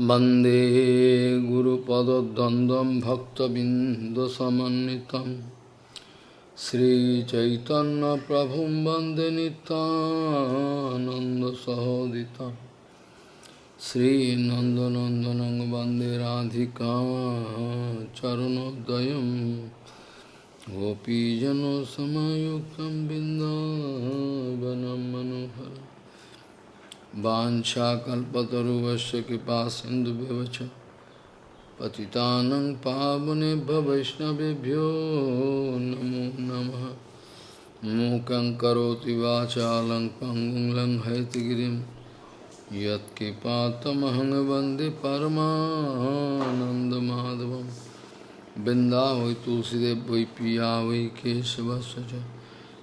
वंदे गुरुपदद्वन्द्वं भक्तबिन्दुसमन्वितं। श्रीचैतन्यप्रभुं वंदे नितानन्दसहोदितं श्रीनन्दनन्दनं वंदे राधिका चरणोदयं। गोपीजनसमयुक्तं बिन्दावनं मनोहरम्। वाछाकल्पतरुवश्य कृपा सिन्धुभ्यवच। पतितानं पावनेभ्य वैष्णवेभ्यो नमो नमः। मूकं करोति वाचालं पङ्गुं लङ्घयतिगिरिं यत्कृपातमहं वंदे परमानन्दमाधवं वृन्दावै तुलसीदेव वै पिया वै केशवस्य च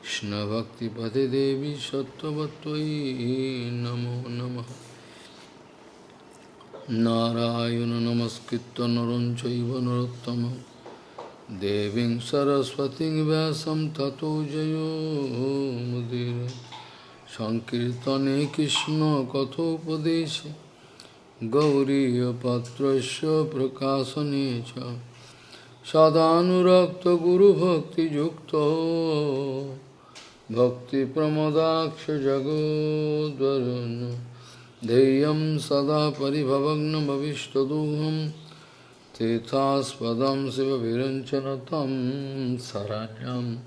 কৃষ্ণভক্তিপদে দেবী সত্যবতী নমো নম। নারায়ণ নমস্কৃত নরঞ্চব নরোত্তম। দেবী সরস্বতী ব্যাসম ততো জয়োমুদীর সংকীর্তনে কৃষ্ণ কথোপদেশ। গৌরীপত্র প্রকাশনে সদানুরক্ত গুরুভক্তিযুক্ত। भक्तिप्रमदाक्षजगोद्वरुन्। ध्येयं सदा परिभवग्नभविष्टदोहं तीर्थास्पदं शिवविरञ्चनतं शरण्यं।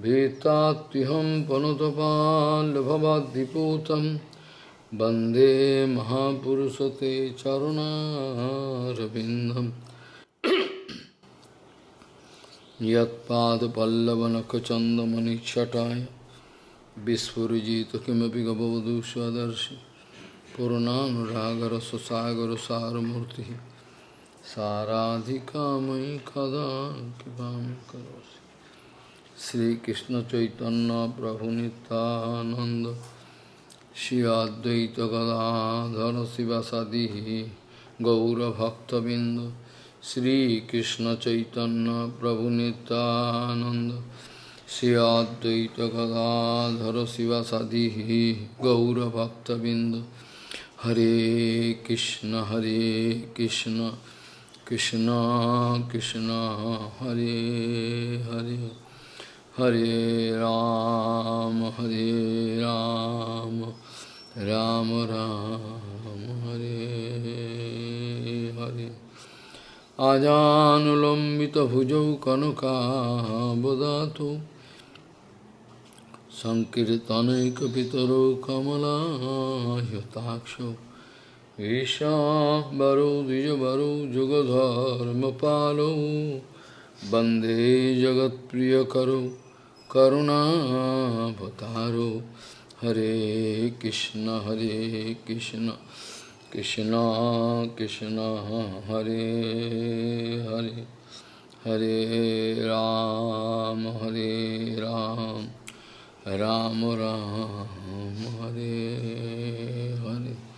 भीतात्युहं पनुतपाल्भवाद्दिपूतं वंदे महापुरुषते चरुणारविन्दम्। यत्पादपल्लवनखचन्दमनिच्छटाय विस्फुरिजित किमपि गबवधू स्वदर्शि पूर्णानुरागरससागरसारमूर्तिः। साराधिका मयि कदा कृपां करोसि श्रीकृष्णचैतन्यप्रभुनितानन्द श्री अद्वैतगदाधर शिवसदिः गौरभक्तबिन्द। श्रीकृष्ण चैतन्य प्रभु नित्यानंद श्री अद्वैत गदाधर शिवसदि गौरभक्तबिंद हरे कृष्ण हरे कृष्ण कृष्ण कृष्ण हरे हरे हरे राम हरे राम राम राम हरे हरे आजानुलम्बितभुजौ कनकाबदातु सङ्कीर्तनैकपितरो कमलायताक्षौ ईशाम्बरो द्विजवरो जुगधर्मपालौ। वंदे जगत्प्रियकरो करुणावतारो। हरे कृष्ण हरे कृष्ण। कृष्ण कृष्ण, हरे हरे हरे राम हरे राम राम राम, हरे हरे।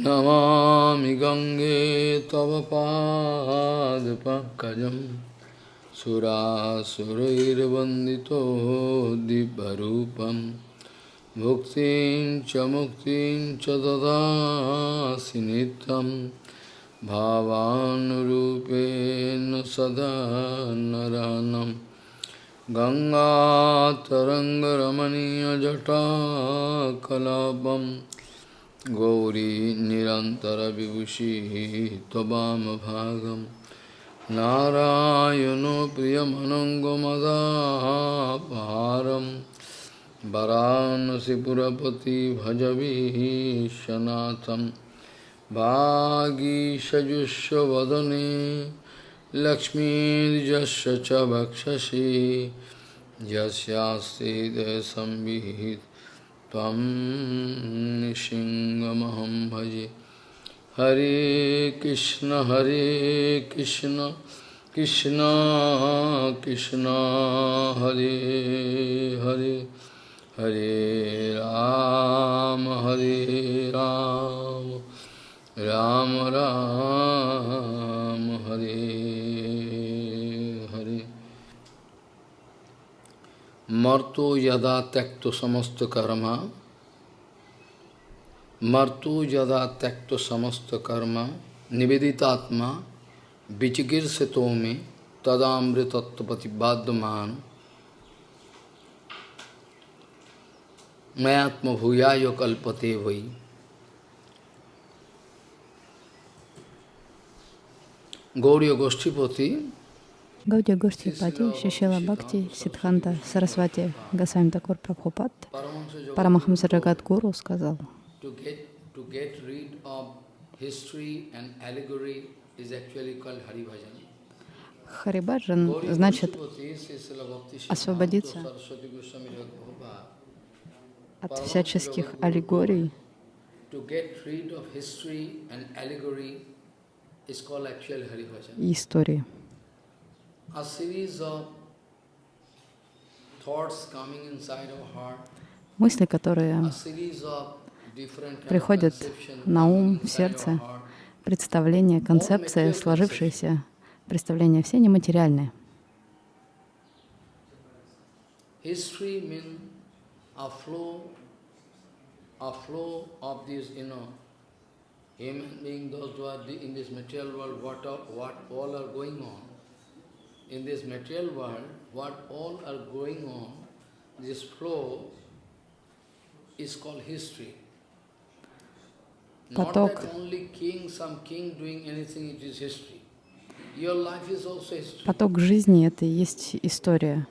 नमामि गंगे तव पाद पादपङ्कजं सुरासुरैर्वन्दितो दिव्यरूपम्। भुक्तिं च मुक्तिं च ददासि नित्यं भावानुरूपेण सदा नरनं। गङ्गातरङ्गरमणीयजटाकलापं गौरी निरन्तरविभूषिः त्ववामभागं नारायणो प्रियमनङ्गमदापहारम् वाराणसीपुरपति भजवीशनाथं वागीषजुष्वदने लक्ष्मीर्यस्य च वक्षसि। यस्यास्ति भजे। हरे कृष्ण हरे कृष्ण कृष्ण कृष्ण, हरे Hare. Hare Ram, Hare Ram, Ram Ram, Hare Hare. Marto yada tekto samasto karma Martu jada tekto samasta karma nivedita vichikir setome tadamritattva badman mayatma bhuyayo kalpate vai Gauriya Goshtipati Гаудия Гоштипати, Шишила Бхакти, Сидханта, Сарасвати, Гасвами Такур Прабхупад, Парамахамса Джагат Гуру сказал, Харибаджан значит освободиться от всяческих аллегорий, и истории. Мысли, которые приходят на ум, в сердце, представления, концепции, сложившиеся, представления все нематериальные. a flow, a flow of this, you know, human being, those who are in this material world, what, are, what all are going on. In this material world, what all are going on, this flow is called history. Not that only king, some king doing anything, it is history. Поток жизни — это и есть история.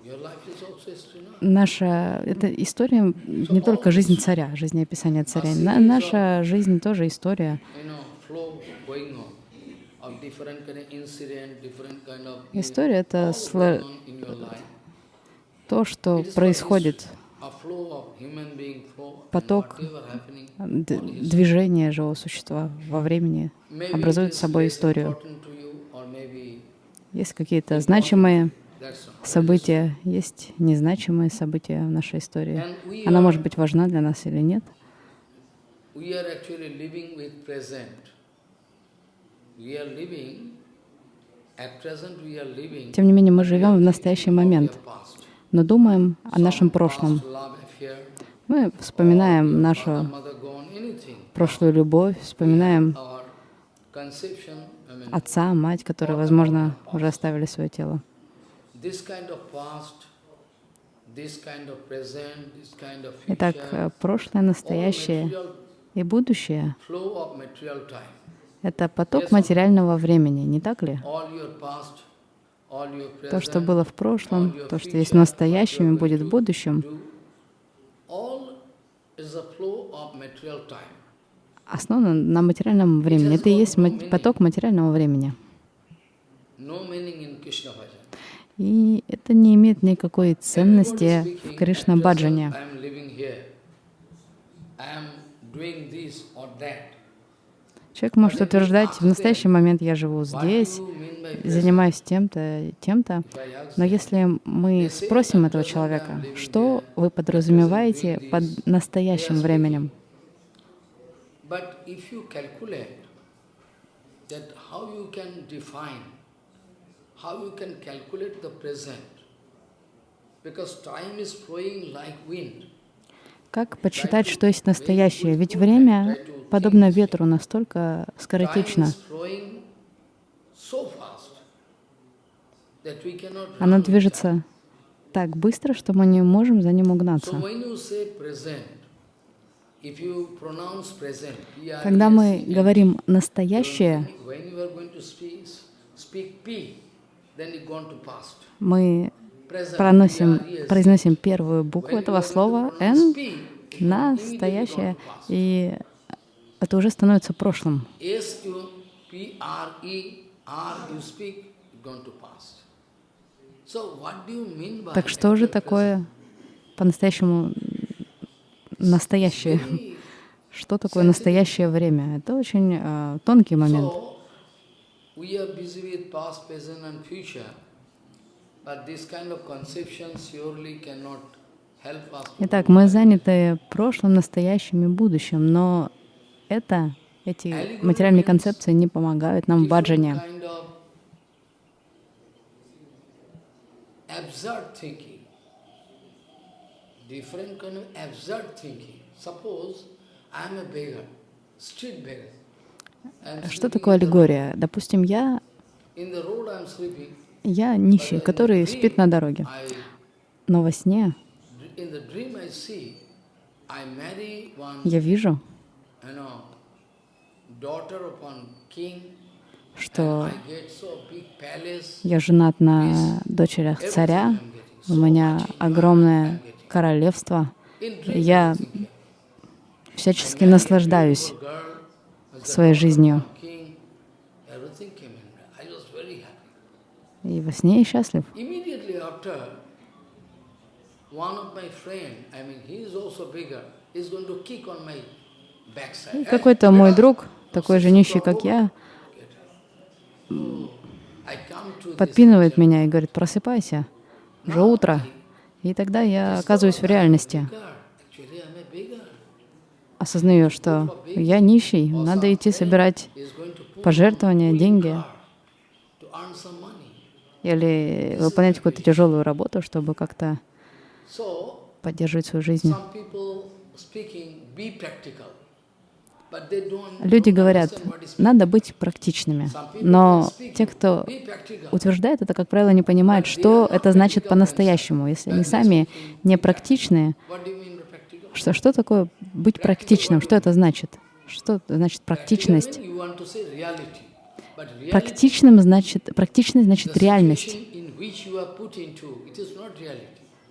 Наша это история не только жизнь царя, жизнеописание царя. На, наша жизнь тоже история. История — это сло... то, что происходит, поток движения живого существа во времени образует собой историю. Есть какие-то значимые события, есть незначимые события в нашей истории. Она может быть важна для нас или нет. Тем не менее, мы живем в настоящий момент, но думаем о нашем прошлом. Мы вспоминаем нашу прошлую любовь, вспоминаем отца, мать, которые, возможно, уже оставили свое тело. Итак, прошлое, настоящее и будущее — это поток материального времени, не так ли? То, что было в прошлом, то, что есть в настоящем и будет в будущем, основано на материальном времени. Это и есть поток материального времени. И это не имеет никакой ценности в Кришна-баджане. Человек может утверждать, в настоящий момент я живу здесь, занимаюсь тем-то, тем-то, но если мы спросим этого человека, что вы подразумеваете под настоящим временем, But if you calculate that how you can define, how you can calculate the present, because time is flowing like wind. Как подсчитать, что есть настоящее? Ведь время, подобно ветру, настолько скоротечно. Оно движется так быстро, что мы не можем за ним угнаться. Когда мы говорим «настоящее», мы проносим, произносим первую букву этого слова «н», «настоящее», и это уже становится прошлым. Так что же такое по-настоящему настоящее. Что такое настоящее время? Это очень э, тонкий момент. Итак, мы заняты прошлым, настоящим и будущим, но это, эти материальные концепции не помогают нам в баджане. Different kind of absurd thinking. Suppose I am a beggar. street beggar. Что такое аллегория? Допустим, я, я нищий, который спит на дороге. Но во сне я вижу, что я женат на дочерях царя, у меня огромное dream Я всячески наслаждаюсь своей жизнью. И во сне я счастлив. И какой-то мой друг, такой же нищий, как я, подпинывает меня и говорит, просыпайся, уже утро. И тогда я оказываюсь в реальности, осознаю, что я нищий, надо идти собирать пожертвования, деньги или выполнять какую-то тяжелую работу, чтобы как-то поддерживать свою жизнь. Люди говорят, надо быть практичными. Но те, кто утверждает это, как правило, не понимают, что это значит по-настоящему. Если они сами не практичные, что, что такое быть практичным? Что это значит? Что значит практичность? Практичным значит, практичность значит реальность.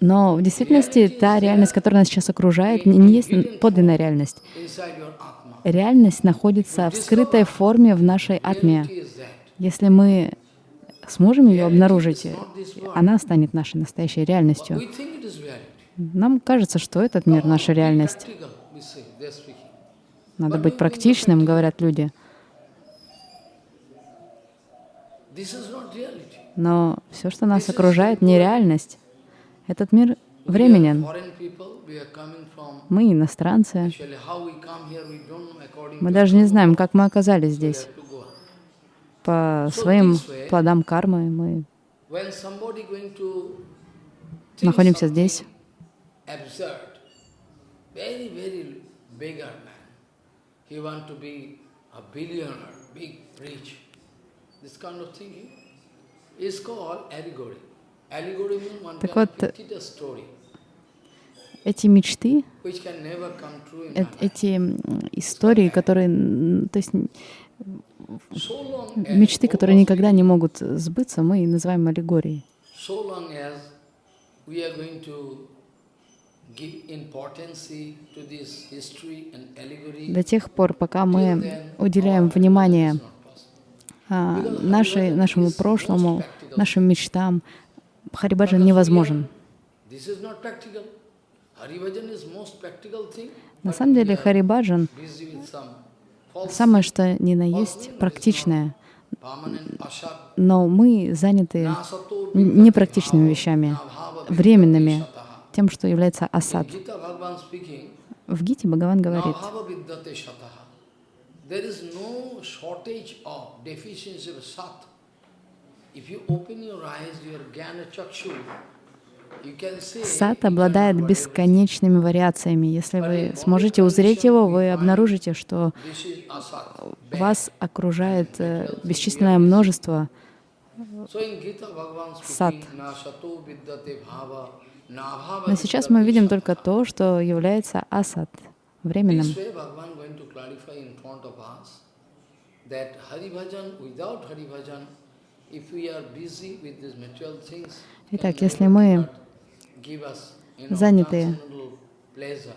Но в действительности та реальность, которая нас сейчас окружает, не есть подлинная реальность. Реальность находится в скрытой форме в нашей атме. Если мы сможем ее обнаружить, она станет нашей настоящей реальностью. Нам кажется, что этот мир — наша реальность. Надо быть практичным, говорят люди. Но все, что нас окружает, не реальность. Этот мир временен. Мы иностранцы. Мы даже не знаем, как мы оказались здесь. По своим плодам кармы мы находимся здесь. Так вот, my life. эти истории, которые, то есть мечты, которые никогда не могут сбыться, мы называем аллегорией. До тех пор, пока мы уделяем внимание а, нашей, нашему прошлому, нашим мечтам, Харибаджан невозможен. На самом деле Харибаджан самое что ни на есть практичное, но мы заняты непрактичными вещами, временными, тем, что является асад. В Гите Бхагаван говорит, сад обладает бесконечными вариациями. Если вы сможете узреть его, вы обнаружите, что вас окружает э, бесчисленное множество bhava Но сейчас мы видим только то, что является асад, временным. Итак, если мы give us, you know, заняты transcendental pleasure.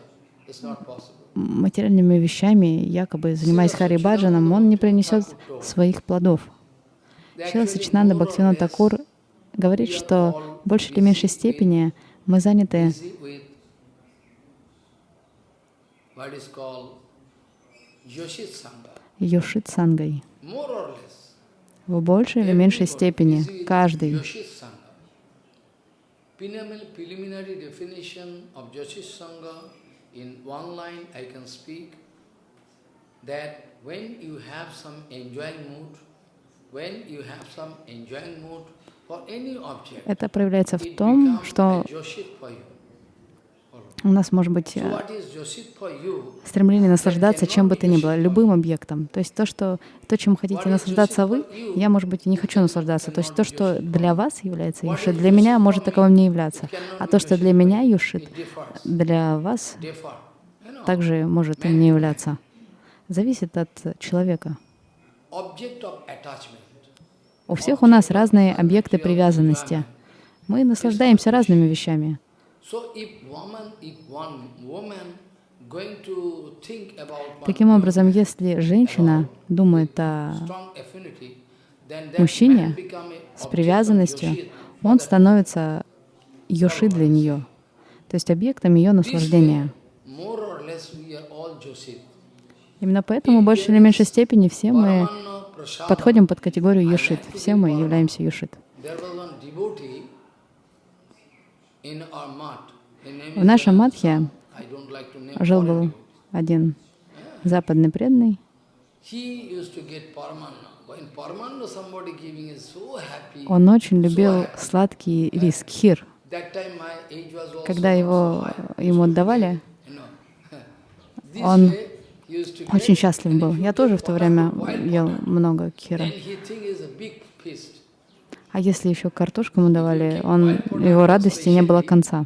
It's not possible. материальными вещами, якобы занимаясь Харибаджаном, он не принесет своих плодов. Шила Сачинанда Бхактивинод Такур говорит, что в большей или меньшей степени мы заняты Йошит Сангой. В большей или меньшей степени каждый. Preliminary preliminary definition of Yoshit Sangha in one line I can speak that when you have some enjoying mood, when you have some enjoying mood for any object, это проявляется в it том, becomes что У нас может быть э, стремление наслаждаться чем бы то ни было, любым объектом. То есть то, что то, чем хотите наслаждаться вы, я, может быть, не хочу наслаждаться. То есть то, что для вас является юшит, для меня может таковым не являться. А то, что для меня юшит, для вас также может им не являться. Зависит от человека. У всех у нас разные объекты привязанности. Мы наслаждаемся разными вещами. Таким образом, если женщина думает о мужчине с привязанностью, он становится йоши для нее, то есть объектом ее наслаждения. Именно поэтому в большей или меньшей степени все мы подходим под категорию юшит. Все мы являемся юшит. There was one devotee in our mat. His name В нашем uh, матхе жил был один западный преданный. Он очень любил сладкий рис, кхир. Когда его, ему отдавали, Он очень счастлив был. Я тоже в то время ел много кхира. А если еще картошку ему давали, он, его радости не было конца.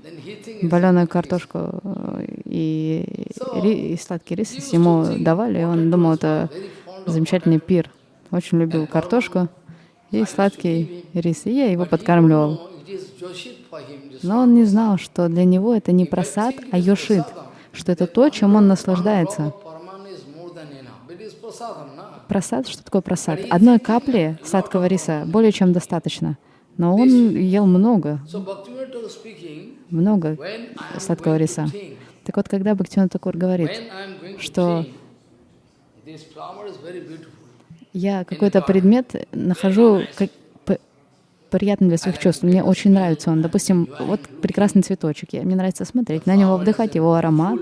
Валеную картошку э, и, ри- и сладкий рис ему давали, и он думал, это замечательный пир. Очень любил картошку и сладкий рис. И я его подкармливал. Но он не знал, что для него это не просад, а йошит, что это то, чем он наслаждается. Просад, что такое просад? Одной капли сладкого риса более чем достаточно. Но он ел много, много сладкого риса. Так вот, когда Бхактивinoda Такур говорит, что я какой-то предмет нахожу как приятным для своих чувств, мне очень нравится он. Допустим, вот прекрасный цветочек, мне нравится смотреть на него, вдыхать его аромат.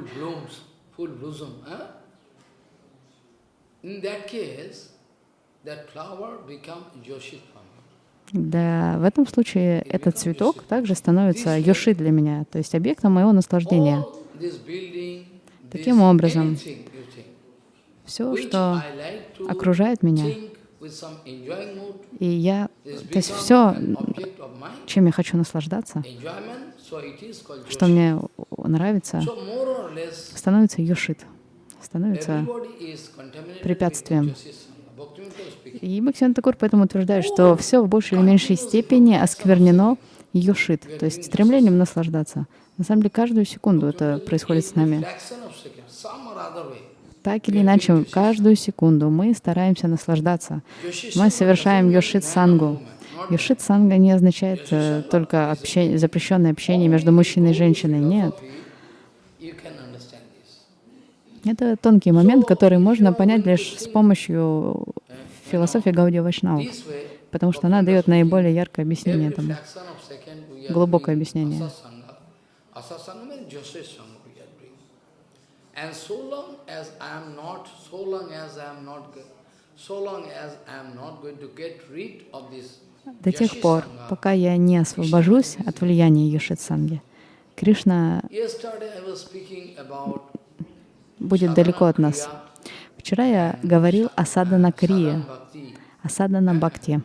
Да, в этом случае этот цветок также становится йоши для меня, то есть объектом моего наслаждения. Таким образом, Все, что окружает меня, и я, то есть все, чем я хочу наслаждаться, что мне нравится, становится йошит, становится препятствием. И Бхактивinoда Такур поэтому утверждает, что все в большей или меньшей степени осквернено йошит, то есть стремлением наслаждаться. На самом деле каждую секунду это происходит с нами. Так или иначе, каждую секунду мы стараемся наслаждаться. Мы совершаем йошит сангу. Йошит санга не означает э, только общение, запрещенное общение между мужчиной и женщиной. Нет. You can understand this. Это тонкий момент, который можно понять лишь с помощью философии Гаудия This way, потому что она дает наиболее яркое объяснение этому. Глубокое объяснение. До тех пор, пока я не освобожусь от влияния йошит санги, Кришна будет далеко от нас. Вчера я говорил о садана bhakti. о садана бхакти.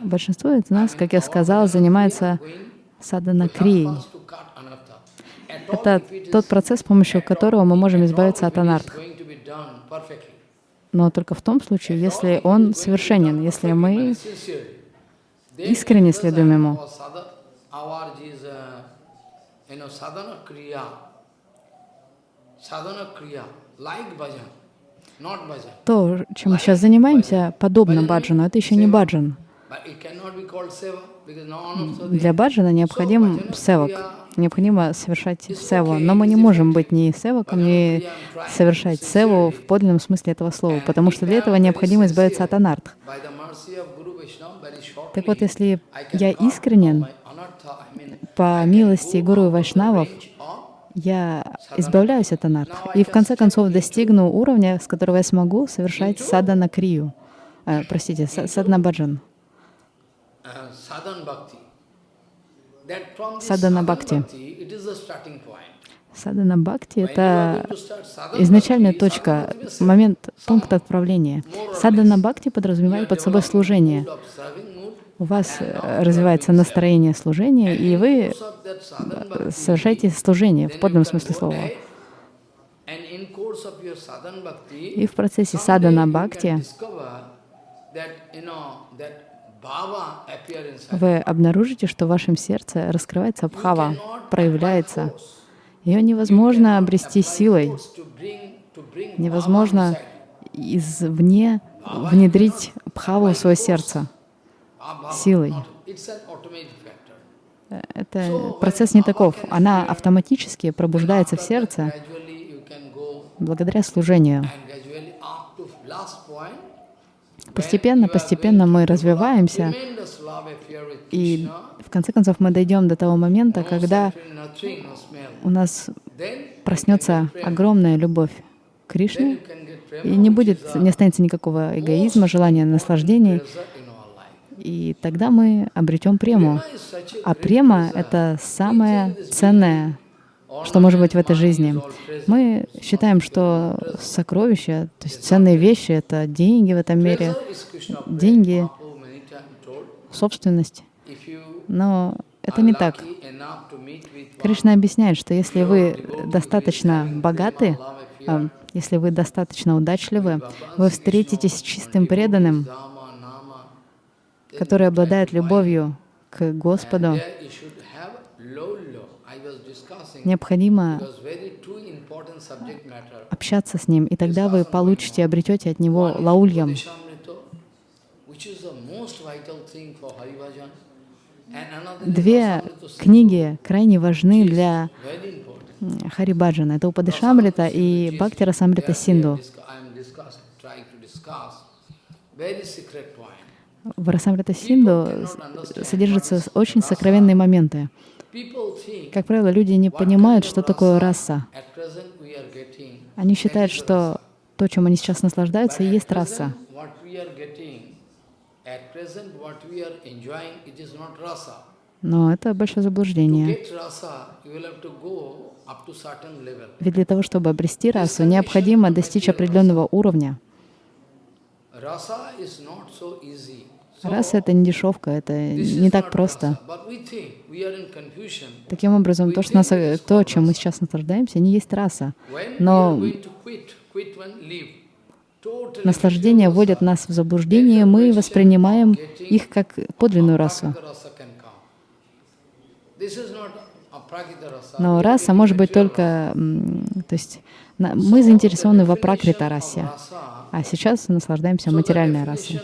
Большинство из нас, как я сказал, занимается садана крией. Это тот процесс, с помощью которого мы можем избавиться от анартх. Но только в том случае, если он совершенен, если мы искренне следуем ему. То, чем мы сейчас занимаемся, подобно баджану, это еще не баджан. Для баджана необходим севак, необходимо совершать севу, но мы не можем быть ни севаком, ни совершать севу в подлинном смысле этого слова, потому что для этого необходимо избавиться от анартх. Так вот, если я искренен, по милости Гуру и Вайшнавов, я избавляюсь от анартх и в конце концов достигну уровня, с которого я смогу совершать садана крию, э, простите, са- садана баджан. Садана Бхакти. Садана Бхакти — это изначальная точка, момент, пункт отправления. Садана Бхакти подразумевает под собой служение. У вас э, развивается настроение служения, и вы совершаете служение в подлинном смысле слова. И в процессе садана бхакти вы обнаружите, что в вашем сердце раскрывается бхава, проявляется. Ее невозможно обрести силой, невозможно извне внедрить бхаву в свое сердце силой. Это процесс не таков. Она автоматически пробуждается в сердце благодаря служению. Постепенно, постепенно мы развиваемся, и в конце концов мы дойдем до того момента, когда у нас проснется огромная любовь к Кришне, и не будет, не останется никакого эгоизма, желания наслаждений, и тогда мы обретем прему. А према — это самое ценное, что может быть в этой жизни. Мы считаем, что сокровища, то есть ценные вещи — это деньги в этом мире, деньги, собственность. Но это не так. Кришна объясняет, что если вы достаточно богаты, а, если вы достаточно удачливы, вы встретитесь с чистым преданным, который обладает любовью к Господу, необходимо общаться с ним, и тогда вы получите, обретете от него лаульям. Две книги крайне важны для Харибаджана. Это Упадышамрита и Бхактира Самрита Синду. В Расамрита Синду содержатся очень сокровенные моменты. Как правило, люди не понимают, что такое раса. Они считают, что то, чем они сейчас наслаждаются, и есть раса. Но это большое заблуждение. Ведь для того, чтобы обрести расу, необходимо достичь определенного уровня. Раса — это не дешевка, это не так просто. Таким образом, то, что нас, то, чем мы сейчас наслаждаемся, не есть раса. Но наслаждение вводит нас в заблуждение, мы воспринимаем их как подлинную расу. Но раса может быть только... То есть мы заинтересованы в апракрита расе, а сейчас наслаждаемся материальной расой.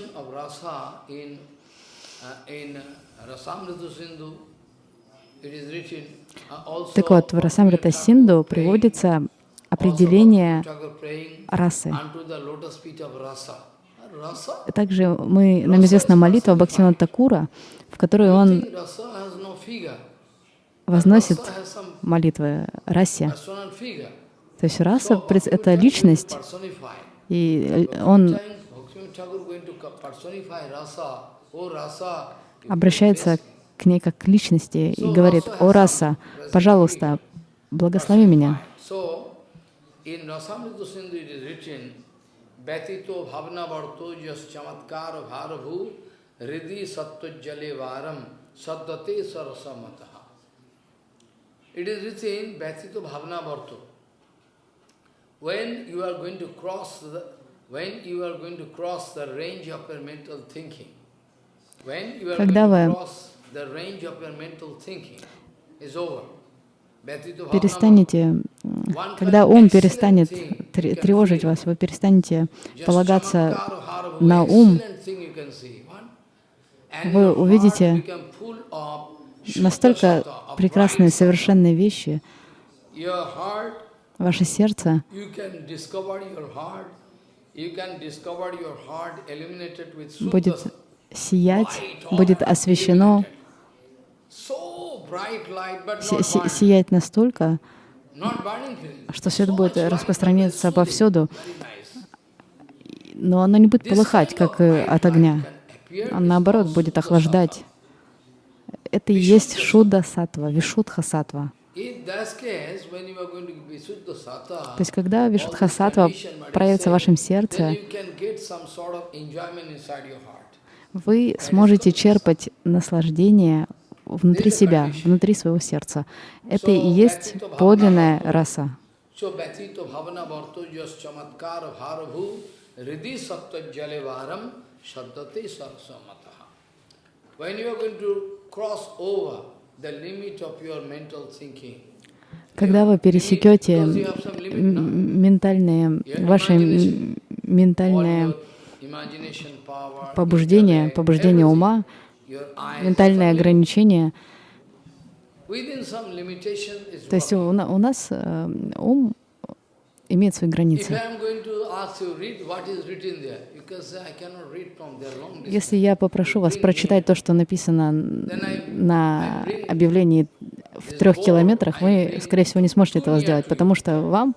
Так вот, в Расамрита Синду приводится определение расы. Также мы, нам известна молитва Бхактина Такура, в которой он возносит молитвы расе. То есть раса — это личность, и он обращается к ней как к личности и говорит, «О, раса, пожалуйста, благослови меня». It is written, bhavna varto. When you are going to cross the, when you are going to cross the range of your mental thinking, when you are going to cross the range of your mental thinking, is over. перестанете, когда ум перестанет тревожить вас, вы перестанете полагаться на ум, вы увидите настолько прекрасные, совершенные вещи, ваше сердце. Будет сиять, будет освещено. Си сиять настолько, что свет будет распространяться повсюду, но оно не будет полыхать, как от огня. Он, наоборот, будет охлаждать. это и есть шуда сатва, вишудха сатва. То есть, когда вишудха сатва проявится в вашем сердце, вы сможете черпать наслаждение внутри себя, внутри своего сердца. Это и есть подлинная раса. Когда вы пересекете ментальные, ваши ментальные побуждение, побуждение ума, ментальные ограничения. То есть у, у нас э, ум имеет свои границы. Если я попрошу вас прочитать то, что написано на объявлении в трех километрах, вы, скорее всего, не сможете этого сделать, потому что вам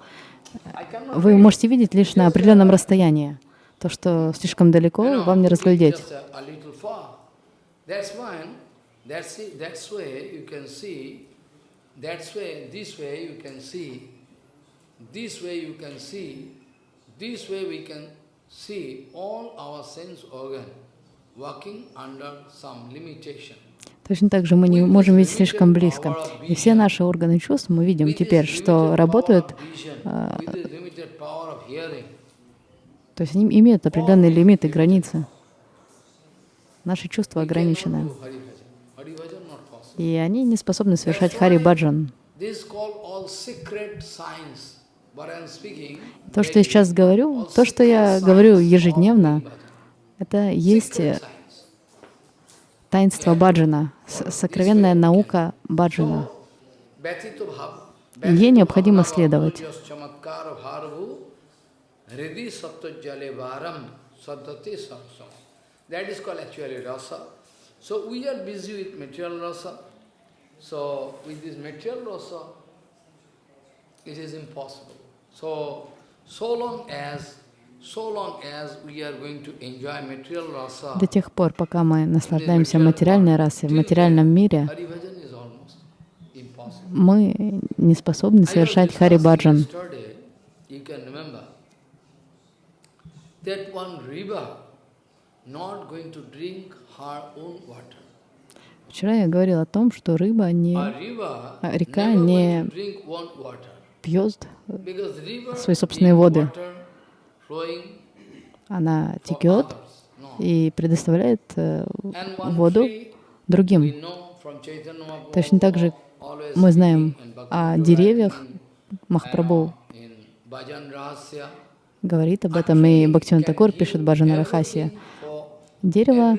вы можете видеть лишь на определенном расстоянии. То, что слишком далеко, вам не разглядеть. Точно так же мы не можем видеть слишком близко. И все наши органы чувств мы видим теперь, что работают то есть они имеют определенные лимиты, границы. Наши чувства ограничены. И они не способны совершать хари баджан. То, что я сейчас говорю, то, что я говорю ежедневно, это есть таинство баджана, сокровенная наука баджана. Ей необходимо следовать. So with this material rasa, it is impossible. So, so long as До тех пор, пока мы наслаждаемся материальной расой в материальном мире, мы не способны совершать харибаджан. Вчера я говорил о том, что рыба не, а река не пьет свои собственные воды. Она текет и предоставляет э, воду другим. Точно так же мы знаем о деревьях Махапрабху. говорит об этом, и Бхактиван Такур пишет Баджана Рахасия. Дерево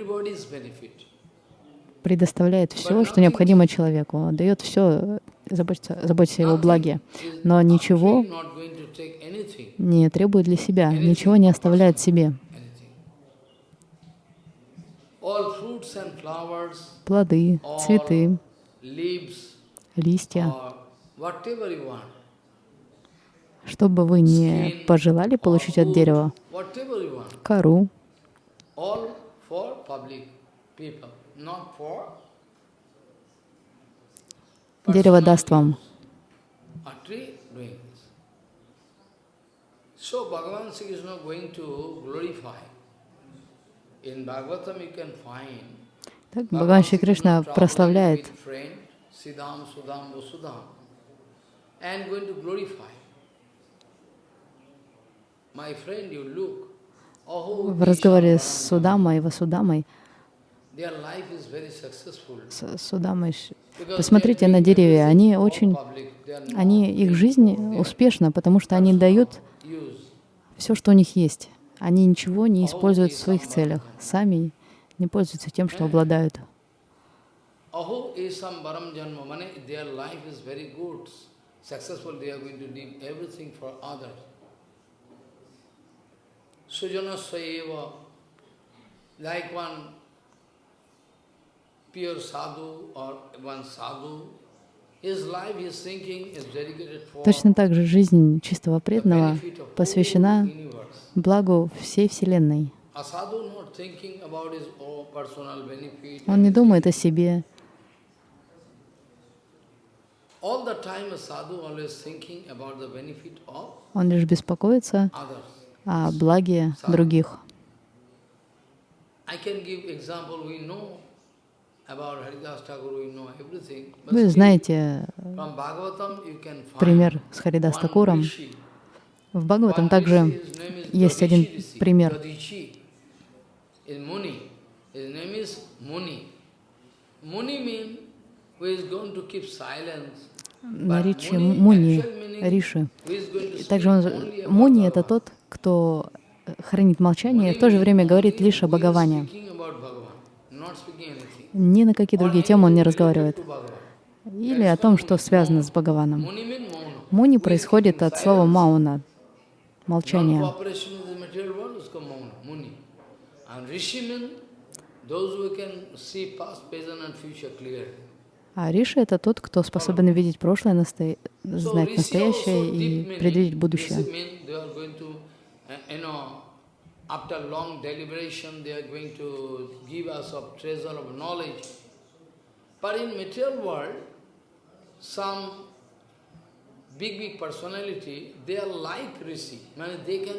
предоставляет все, что необходимо человеку, дает все, заботится, заботится о его благе, но ничего не требует для себя, ничего не оставляет себе. Плоды, цветы, листья, что бы вы не пожелали получить от дерева, кору, дерево даст вам. Так Бхагаван Шри Кришна прославляет glorify. В разговоре с Судамой Васудамой, с Судамой, посмотрите на деревья, они очень, они, их жизнь успешна, потому что они дают все, что у них есть. Они ничего не используют в своих целях, сами не пользуются тем, что обладают. Are going to leave everything for others. Sujanasvayeva, like one pure sadhu or one sadhu, Точно так же жизнь чистого преданного посвящена благу всей Вселенной. Он не думает о себе, Он лишь беспокоится о благе других. Вы знаете пример с Харидас Такуром. В Бхагаватам также есть один пример. Наричие Муни, Риши. Также он, Муни — это тот, кто э, хранит молчание и в то же время говорит лишь о Бхагаване. Ни на какие другие темы он не разговаривает. Или о том, что связано с Бхагаваном. Муни происходит от слова мауна — молчание. А Риши — это тот, кто способен видеть прошлое, насто... знать настоящее и предвидеть будущее. After long deliberation, they are going to give us a treasure of knowledge. But in material world, some big, big personality, they are like Rishi. They can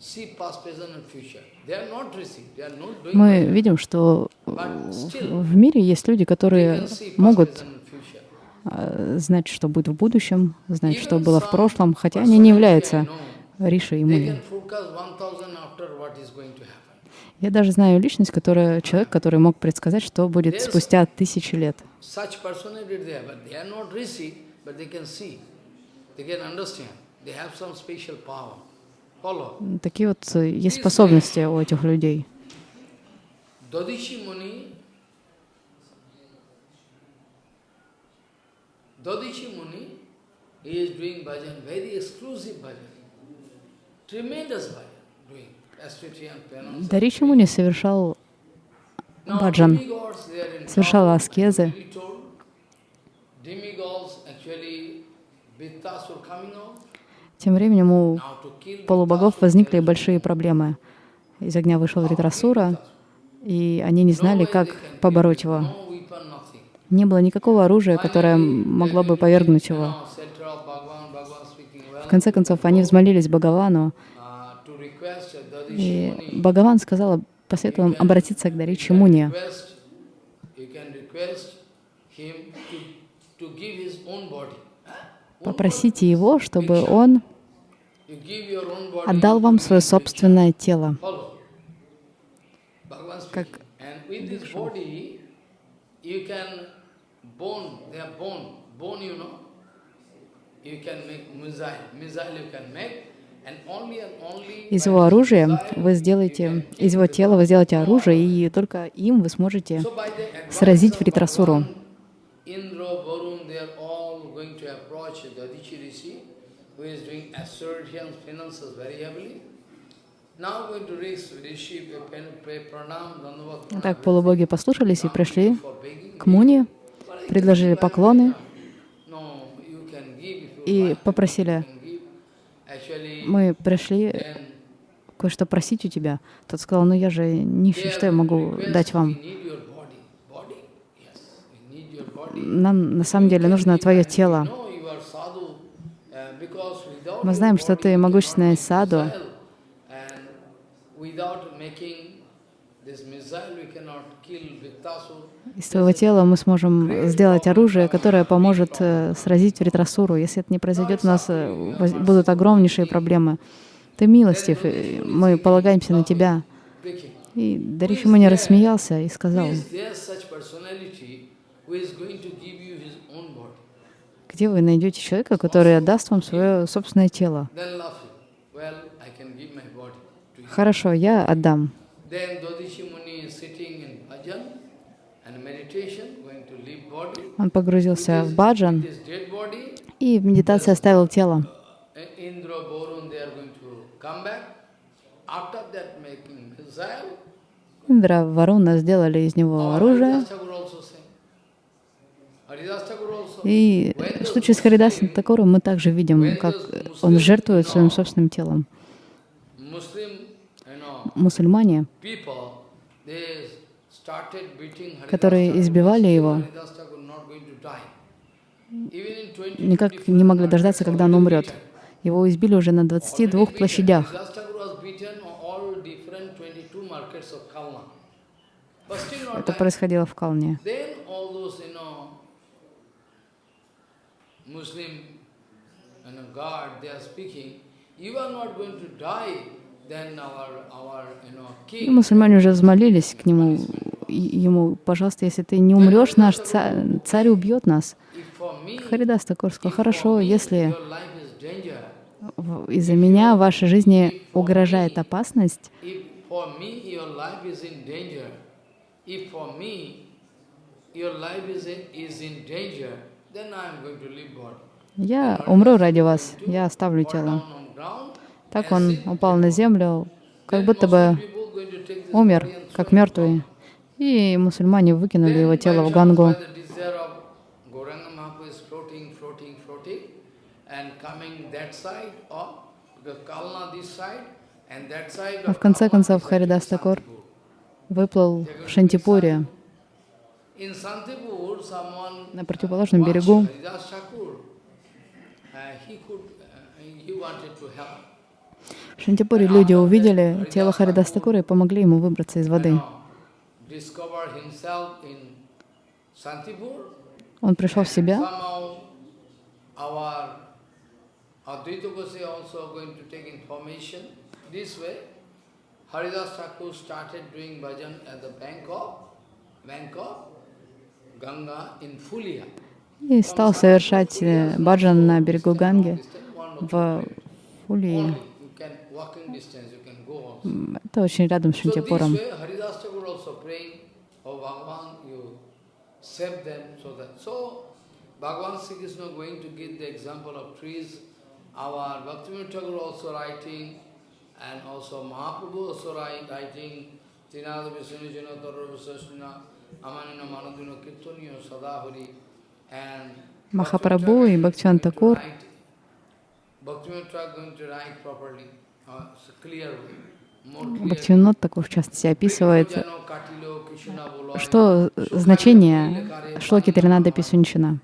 see past, present and future. They are not Rishi. They are not doing Мы видим, что в мире есть люди, которые могут э, знать, что будет в будущем, знать, что было в прошлом, хотя они не являются Риши и Муни. can forecast 1000 after what is going to happen. Я даже знаю личность, которая, человек, который мог предсказать, что будет спустя тысячи лет. Такие вот э, есть способности у этих людей. Dodichi Muni, Dodichi Muni, he is doing bhajan, very exclusive bhajan. Tremendous bhajan doing. Astuti and penance. Даричи Муни совершал баджан, совершал аскезы. Тем временем у полубогов возникли большие проблемы. Из огня вышел Вритрасура, и они не знали, как побороть его. Не было никакого оружия, которое могло бы повергнуть его. Now, center of Bhagavan, Bhagavan speaking well, В конце концов, они взмолились Бхагавану, и Бхагаван сказал, посоветовал им обратиться к Даричи Муни. Попросите его, чтобы он отдал вам свое собственное тело. Как speaking. Из его оружия вы сделаете, из его тела вы сделаете оружие, и только им вы сможете сразить Вритрасуру. Так полубоги послушались и пришли к Муни, предложили поклоны No, you can give if you и попросили, мы пришли кое-что просить у тебя. Тот сказал, ну я же нищий, что я могу дать вам? Нам на самом деле нужно твое тело. Мы знаем, что ты могущественная саду. Из твоего тела мы сможем сделать оружие, которое поможет э, сразить Вритрасуру. Если это не произойдет, у нас э, будут огромнейшие проблемы. Ты милостив, и мы полагаемся на тебя. И Дариши Муни рассмеялся и сказал, где вы найдете человека, который отдаст вам свое собственное тело? Хорошо, я отдам. Он погрузился в баджан и в медитации оставил тело. uh. Индра, Варуна сделали из него оружие. И в случае с Харидасом Такуром мы также видим, как он жертвует своим собственным телом. Muslim, you Мусульмане, they которые избивали его. Not going to die. никак не могли дождаться, когда он умрет. Его избили уже на 22 площадях. Это происходило в Калне. И мусульмане уже взмолились к нему, ему, пожалуйста, если ты не умрешь, наш царь, царь убьет нас. Харидас Такур сказал, хорошо, если из-за меня в вашей жизни угрожает опасность, я умру ради вас, я оставлю тело. Так он упал на землю, как будто бы умер, как мертвый. И мусульмане выкинули его тело в Гангу. А в конце концов Харидас Такур выплыл в Шантипуре. На противоположном берегу в Шантипуре люди увидели тело Харидас Такура и помогли ему выбраться из воды. Он пришел в себя. И стал совершать баджан на берегу Ганги в Фулии. Это очень рядом с Шантипуром. Our Bhaktivinoda Thakur also writing, and also Mahaprabhu also writing, Amanina Kirtaniya and Махапрабху и Бхактиван Такур Бхактивинод Такур, в частности, описывает, что значение шлоки Тринада Писунчина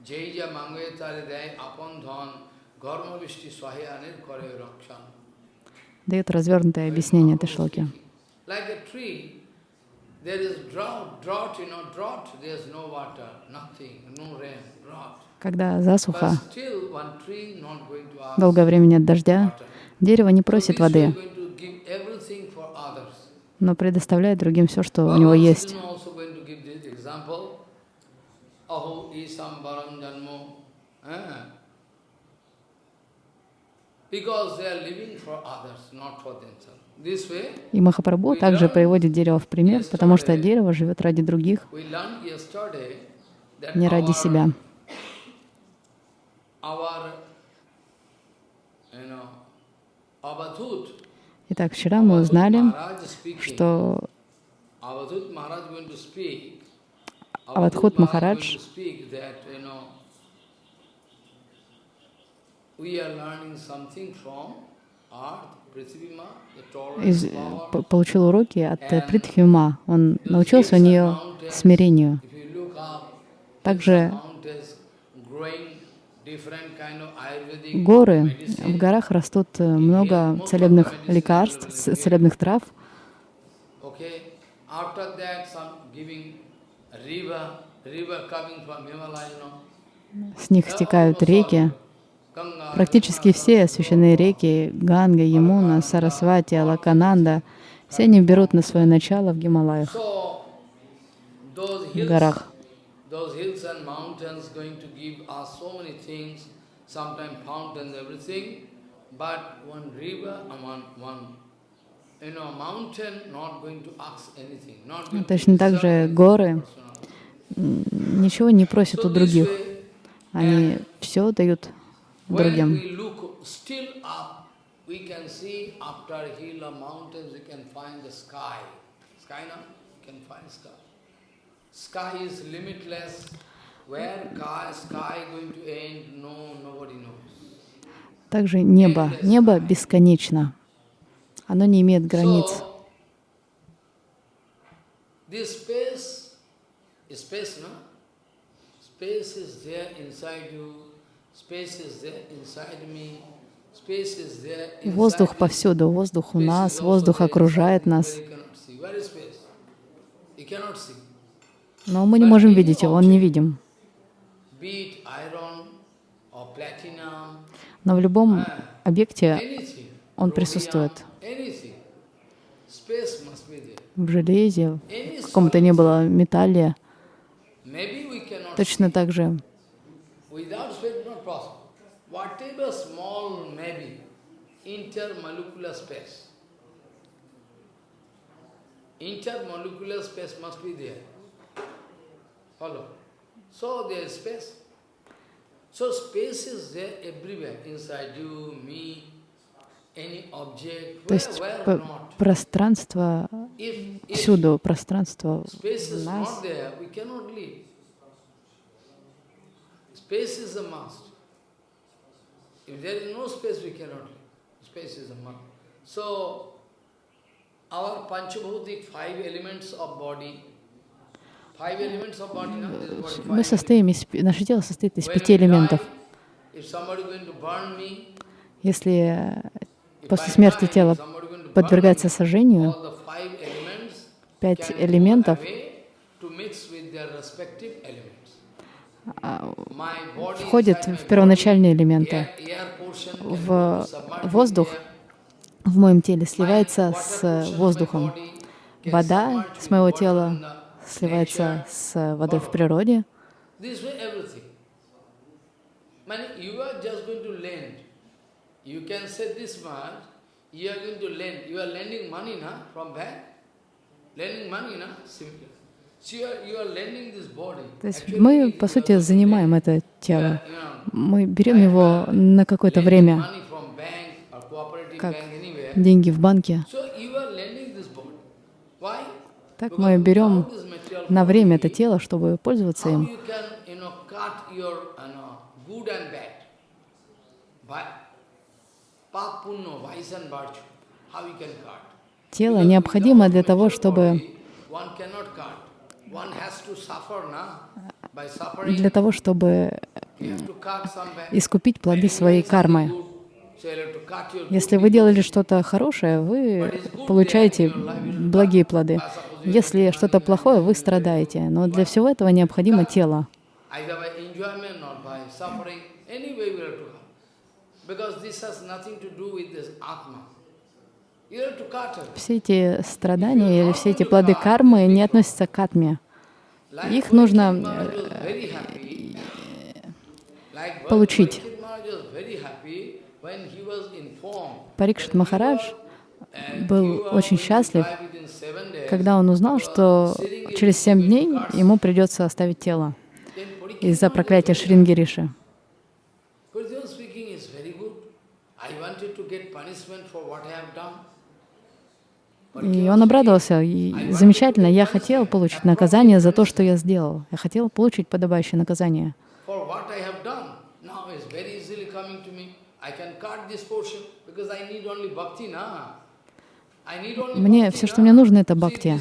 дает развернутое объяснение этой шлоки. Когда засуха, долгое время нет дождя, дерево не просит воды, но предоставляет другим все, что у него есть. И Махапрабху также приводит дерево в пример, потому что дерево живет ради других, не ради себя. Итак, вчера мы узнали, что Авадхут Махарадж из, получил уроки от Притхвима. Он научился у нее смирению. Также горы, в горах растут э, много целебных лекарств, целебных трав. С них стекают реки. Практически все священные реки Ганга, Ямуна, Сарасвати, Алакананда, все они берут на свое начало в Гималаях, в горах. Точно так же горы ничего не просят у других. Они все дают другим. Также небо. Небо бесконечно. Оно не имеет границ. Space is there inside you, space is there inside me, space is there inside Воздух повсюду, воздух у нас, воздух окружает нас. but you cannot see. Но мы не можем видеть его, он не видим. Но в любом объекте он присутствует. В железе, в каком-то ни было металле. Точно так же. Whatever small intermolecular space. Intermolecular space must be there. Follow. So there is space. So space is there everywhere, inside you, me, any object, То есть where, where п- not. пространство, If, if всюду пространство space в is нас. not there, we cannot live. Space is a must. If there is no space, we cannot live. Space is a must. So, our Panchabhutik, five elements of body, Мы состоим из, наше тело состоит из пяти элементов. Если после смерти burn подвергается сожжению, пять элементов а, my в первоначальные элементы. В воздух. В моем теле сливается с воздухом. Вода с моего тела сливается с водой в природе. This way everything. Man, you are just going to lend. You can say this much, you are going to lend. You are lending money na, from bank. Lending money, na? Simple. So you are, you are lending this body. То есть мы, по сути, занимаем это тело. Мы берем его на какое-то время, как деньги в банке. Так мы берем на время это тело, чтобы пользоваться им. Тело необходимо для того, чтобы для того, чтобы искупить плоды своей кармы. Если вы делали что-то хорошее, вы получаете благие плоды. Если что-то плохое, вы страдаете. Но для всего этого необходимо тело. Все эти страдания или все эти плоды кармы не относятся к атме. Их нужно, получить. Парикшит Махарадж был очень счастлив, когда он узнал, что через семь дней ему придется оставить тело из-за проклятия Шрингириши. И он обрадовался. И замечательно, я хотел получить наказание за то, что я сделал. Я хотел получить подобающее наказание. Because I need only bhakti, na. Мне все, что мне нужно, это бхакти.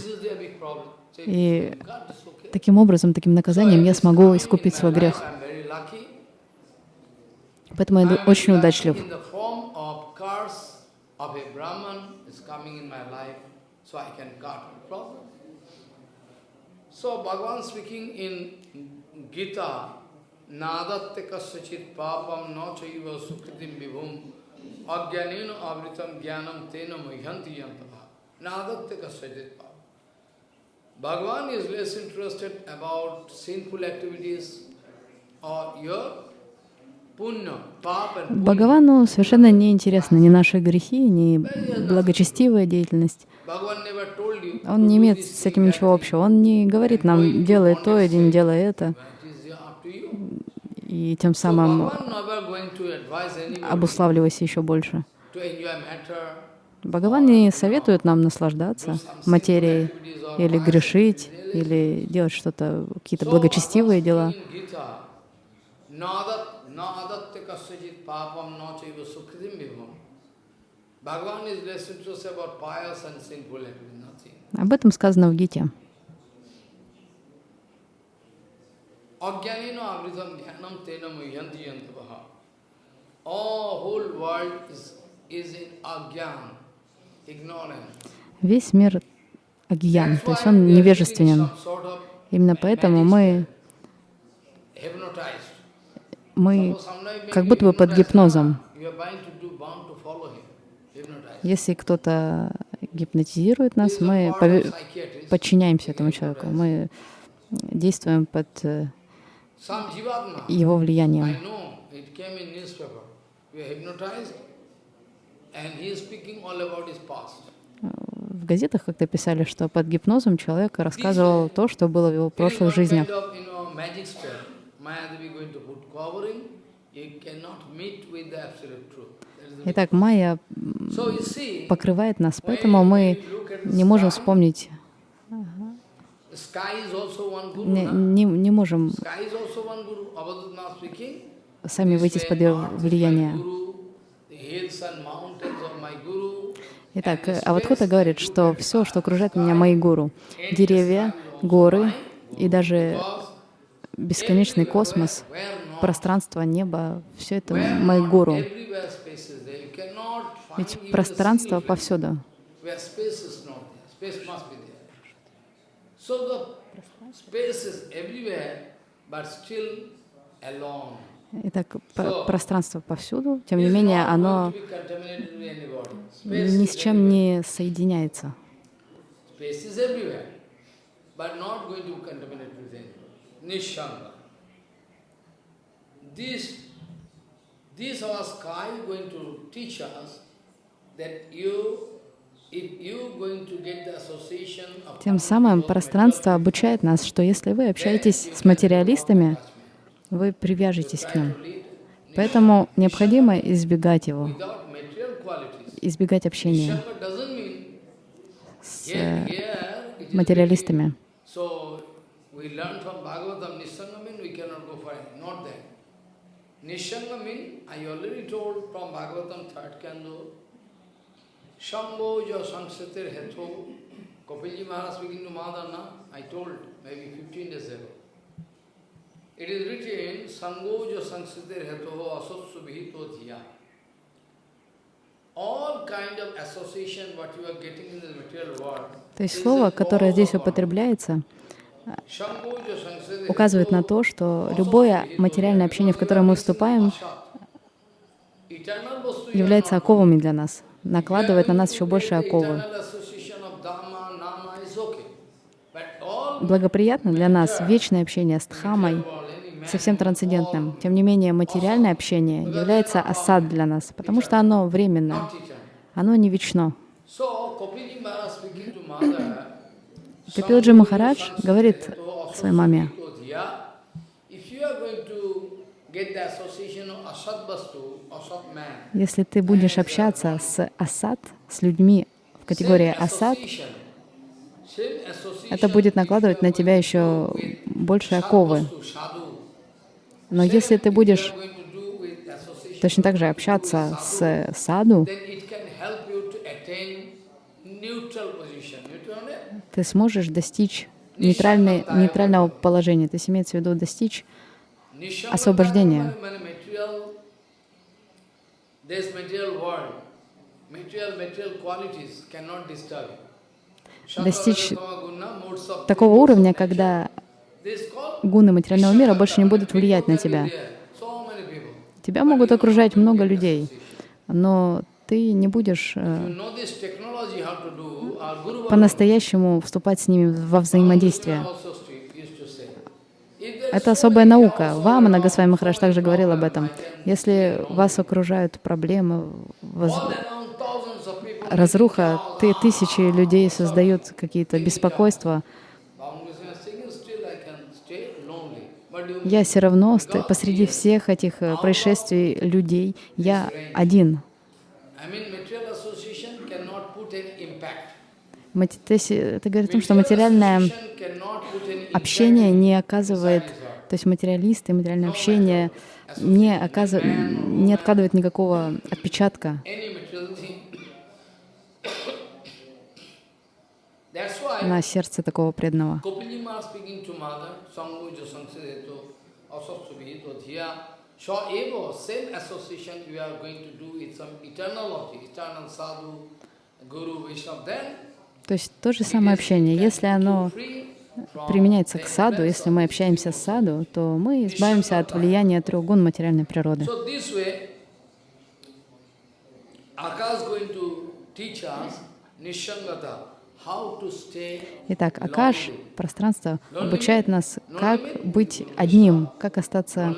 И таким образом, таким наказанием я смогу искупить свой грех. Поэтому я очень удачлив. So Bhagavan speaking in Gita, Nadatte kasachit papam no chaiva sukritim vibhum agyanena avritam jnanam tena muhyanti yantava. Nadatte kasachit papam. Bhagavan is less interested about sinful activities or your. Бхагавану совершенно не интересны ни наши грехи, ни благочестивая деятельность. Он не имеет с этим ничего общего. Он не говорит нам, делай то не делай это, It is up to you. И тем самым обуславливайся еще больше. Бхагаван не советует нам наслаждаться материей или грешить, или делать что-то, какие-то благочестивые дела. speaking in Gita, "Nadat- nadatte kasachit papam na chaiva sukritim vibham." Bhagavan is less interested about pious and sinful activity, nothing. Об этом сказано в Гите. Ajnanena avritam jnanam tenam yanti yantavaha. All whole world is, is in ajnan, ignorance. Весь мир агьян, то есть он невежественен. Именно поэтому мы, мы как будто бы под гипнозом. Если кто-то гипнотизирует нас, мы подчиняемся этому человеку, мы действуем под э, его влиянием. В газетах как-то писали, что под гипнозом человек рассказывал то, что было в его прошлых жизнях. Итак, майя покрывает нас, поэтому мы не можем вспомнить, the sky is also one guru. Не, не, не можем сами выйти из-под my влияния. Итак, а вот кто-то говорит, что все, что окружает меня, мои гуру. Деревья, горы и даже бесконечный космос, пространство, небо, все это мои гуру. Ведь пространство повсюду. Итак, пространство повсюду, тем не менее, оно ни с чем не соединяется. This, this our sky going to teach us that you, Тем самым пространство обучает нас, что если вы общаетесь с материалистами, вы привяжетесь к ним. Поэтому необходимо избегать его, избегать общения с э, материалистами. Nishanga mean we cannot go for it, not that. Nishanga mean, I already told from Bhagavatam third canto, Shambho jo sangsritir hetho, Kapilji Maharaj speaking to Madana, I told maybe 15 days ago. It is written, Sango jo sangsritir hetho asotsu vihito dhiya. All kind of association what you are getting in the material world, То есть слово, которое здесь употребляется, указывает на то, что любое материальное общение, в которое мы вступаем, является оковами для нас, накладывает на нас еще больше оковы. Благоприятно для нас вечное общение с Дхамой, совсем трансцендентным. Тем не менее, материальное общение является осад для нас, потому что оно временное, оно не вечно. Капилджи Махарадж говорит своей маме, если ты будешь общаться с асад, с людьми в категории асад, это будет накладывать на тебя еще больше оковы. Но если ты будешь точно так же общаться с саду, ты сможешь достичь нейтрального положения. То есть имеется в виду достичь освобождения. Достичь такого уровня, когда гуны материального мира больше не будут влиять на тебя. Тебя могут окружать много людей, но ты не будешь э, по-настоящему вступать с ними во взаимодействие. Это особая наука. Вам, Нагасвами Махараш также говорил об этом. Если вас окружают проблемы, воз... разруха, ты, тысячи людей создают какие-то беспокойства, я все равно посреди всех этих происшествий людей, я один. Это говорит о том, что материальное общение не оказывает, то есть материалисты, материальное общение не, оказывает, не откладывает никакого отпечатка. На сердце такого преданного. Guru, Vaishnava, then То есть то же самое общение. Если оно применяется к саду, если мы общаемся с саду, то мы избавимся от влияния трех гун материальной природы. Итак, Акаш, пространство, обучает нас, как быть одним, как остаться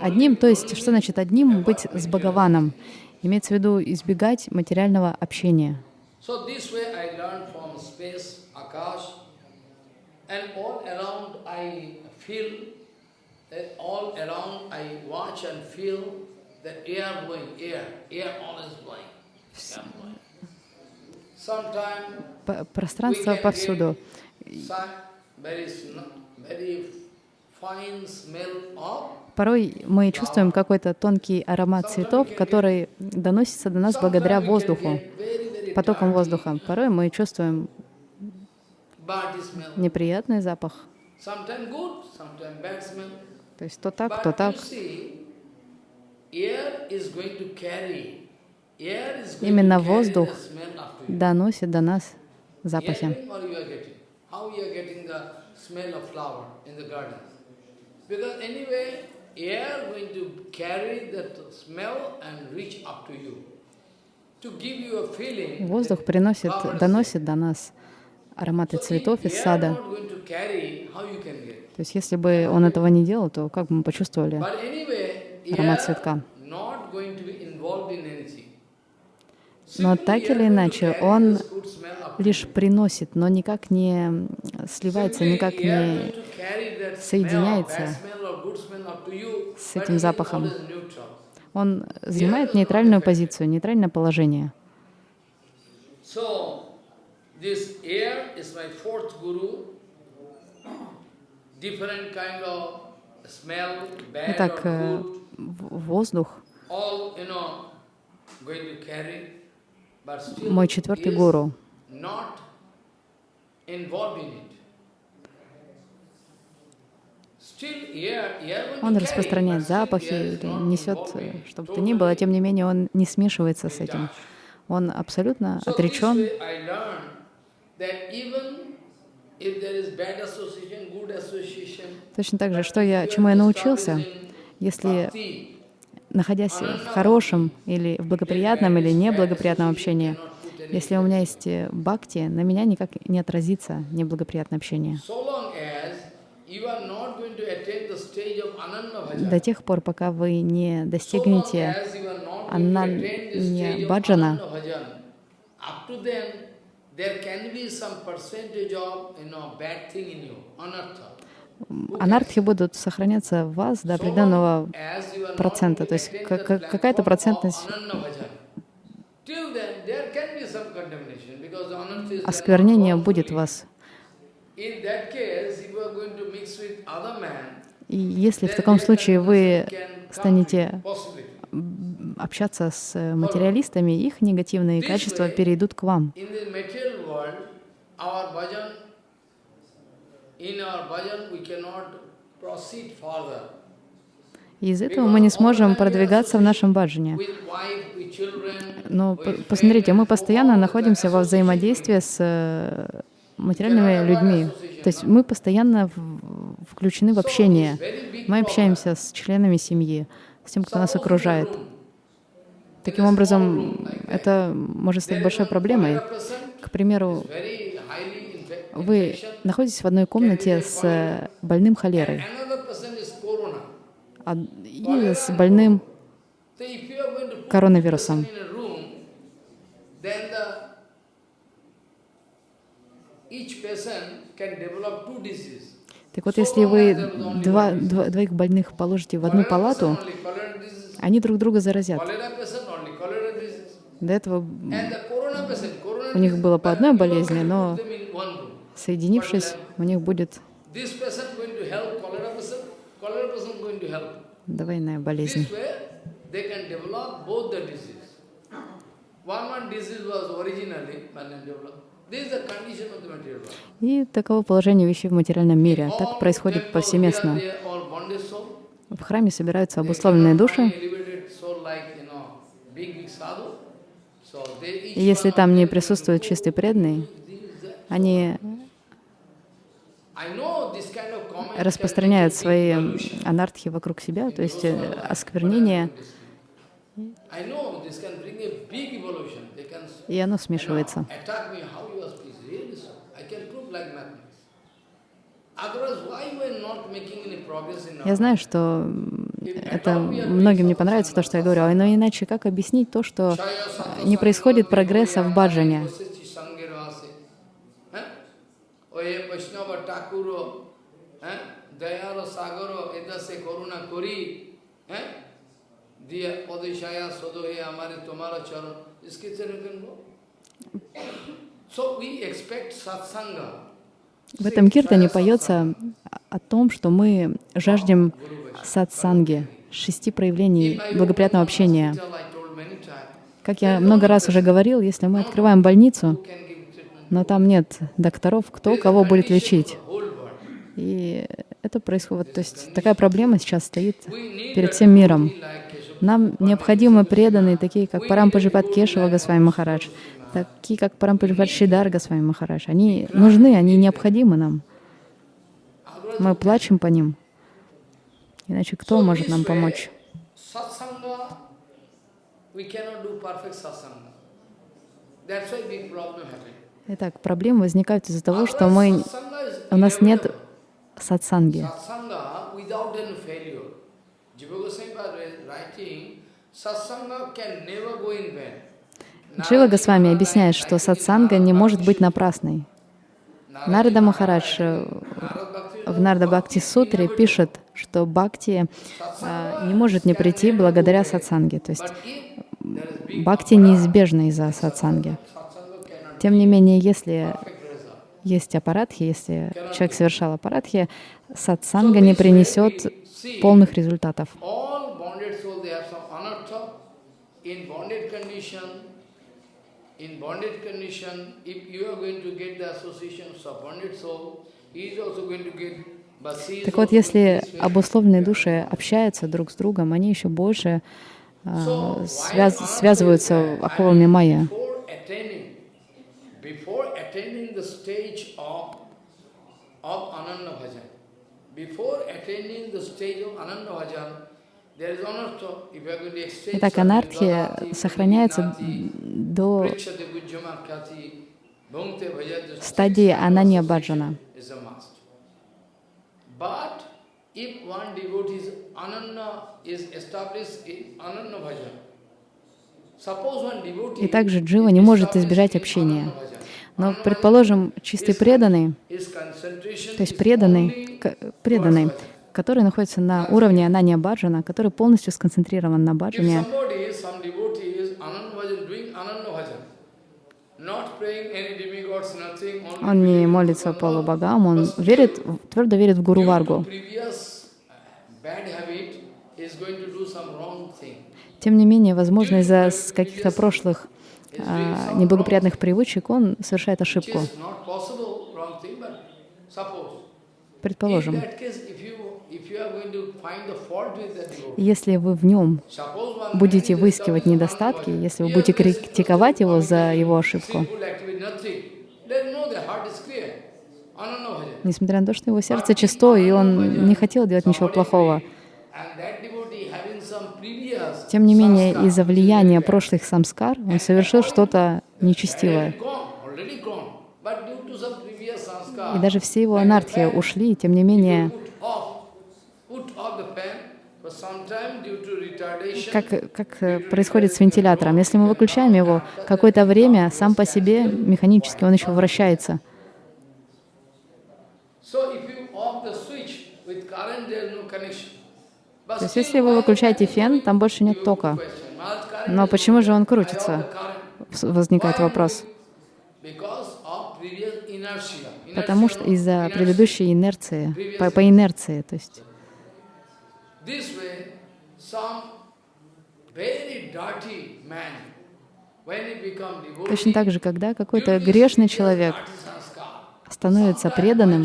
одним, то есть, что значит одним, быть с Бхагаваном. Имеется в виду избегать материального общения. So this way I learned from space, Akash, and all around I feel, all around I watch and feel the air blowing, air, air always blowing. Пространство повсюду. Порой мы чувствуем какой-то тонкий аромат цветов, который доносится до нас благодаря воздуху, потокам воздуха. Порой мы чувствуем неприятный запах. То есть то так, то так. Именно воздух доносит до нас запахи. Because anyway, air going to carry that smell and reach up to you. To give you a feeling. Воздух приносит, доносит до нас ароматы цветов из сада. То есть если бы он этого не делал, то как бы мы почувствовали? Аромат цветка. Но так или иначе, он лишь приносит, но никак не сливается, никак не соединяется с этим запахом. Он занимает нейтральную позицию, нейтральное положение. Итак, э, воздух, мой четвертый гуру, not involved in it. Still air, air going to он распространяет запахи или несет, э, что бы то ни было, тем не менее он не смешивается с этим. Он абсолютно отречен. Точно так же, что я, чему я научился, если находясь в хорошем или в благоприятном или неблагоприятном общении, если у меня есть э, бхакти, на меня никак не отразится неблагоприятное общение. До тех пор, пока вы не достигнете as you are not going to анан- attain the не stage of баджана, анархи будут сохраняться в вас до определенного процента, то есть какая-то процентность осквернения будет вас. И если в таком случае вы станете общаться с э, материалистами, их негативные качества перейдут к вам. Из этого мы не сможем продвигаться в нашем баджане. Но посмотрите, мы постоянно находимся во взаимодействии с э, материальными людьми. То есть мы постоянно включены в общение. Мы общаемся с членами семьи, с тем, кто нас окружает. Таким образом, это может стать большой проблемой. К примеру, вы находитесь в одной комнате с больным холерой а- и с больным коронавирусом. person in a room, then the each patient can develop two diseases. Так вот, если вы два, два- двоих больных положите в одну палату, они друг друга заразят. До этого, У них было по одной болезни, но соединившись, у них будет двойная болезнь. One one disease was originally, developed. И таково положение вещей в материальном мире. Так происходит повсеместно. В храме собираются обусловленные души. И если там не присутствует чистый преданный, они распространяют свои анархии вокруг себя, то есть э, осквернение, и оно смешивается. Я знаю, что это многим не понравится, то, что я говорю, но иначе как объяснить то, что не происходит прогресса в баджане? So we expect satsanga. В этом киртане поется о том, что мы жаждем сатсанги, шести проявлений благоприятного общения. Как я много раз уже говорил, если мы открываем больницу, но там нет докторов, кто кого будет лечить. И это происходит, то есть такая проблема сейчас стоит перед всем миром. Нам необходимы преданные, такие как Парампаджипат Кешева Госвами Махарадж, такие как Парампаджипат Шидар Госвами Махарадж. Они нужны, они необходимы нам. Мы плачем по ним. Иначе кто может нам помочь? Итак, проблемы возникают из-за того, что мы, у нас нет сатсанги. Джива Госвами объясняет, что сатсанга не может быть напрасной. Нарада Махарадж э, в Нарда Бхакти Сутре пишет, что бхакти а, не может не прийти благодаря сатсанге. То есть бхакти неизбежна из-за сатсанги. Тем не менее, если есть аппаратхи, если человек совершал аппаратхи, сатсанга не принесет полных результатов. In bonded condition, if you are going to get the association of bonded soul, he is also going to get так вот, если обусловленные души общаются друг с другом, они еще больше э, связ связываются оковами майя. Итак, анархия сохраняется до стадии ананья баджана. И также джива не может избежать общения. Но, предположим, чистый преданный, то есть преданный, преданный, который находится на уровне Анания Баджана, который полностью сконцентрирован на баджане, он не молится полубогам, он верит, твердо верит в Гуру Варгу. Тем не менее, возможно, из-за каких-то прошлых а, неблагоприятных привычек он совершает ошибку. Предположим, если вы в нем будете выискивать недостатки, если вы будете критиковать его за его ошибку, несмотря на то, что его сердце чисто, и он не хотел делать ничего плохого, тем не менее, из-за влияния прошлых самскар он совершил что-то нечестивое. И даже все его анархии ушли, тем не менее, как, как э, происходит с вентилятором. Если мы выключаем его, какое-то время сам по себе механически он еще вращается. То есть если вы выключаете фен, там больше нет тока. Но почему же он крутится? Возникает вопрос. Потому что из-за предыдущей инерции, по, по инерции, то есть Точно так же, когда какой-то грешный человек становится преданным,